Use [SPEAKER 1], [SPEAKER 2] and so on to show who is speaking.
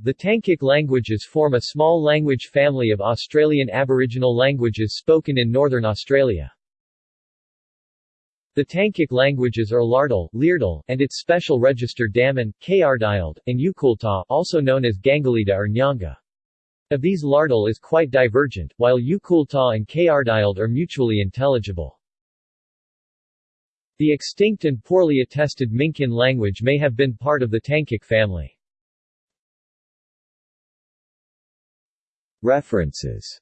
[SPEAKER 1] The Tangkic languages form a small language family of Australian Aboriginal languages spoken in northern Australia. The Tangkic languages are Lardil, Leardal, and its special register Damin, Kayardild, and Yukulta also known as Gangalida or Nyanga. Of these Lardil is quite divergent, while Yukulta and Kayardild are mutually intelligible. The extinct and poorly attested Minkin language may have been part of the Tangkic family.
[SPEAKER 2] References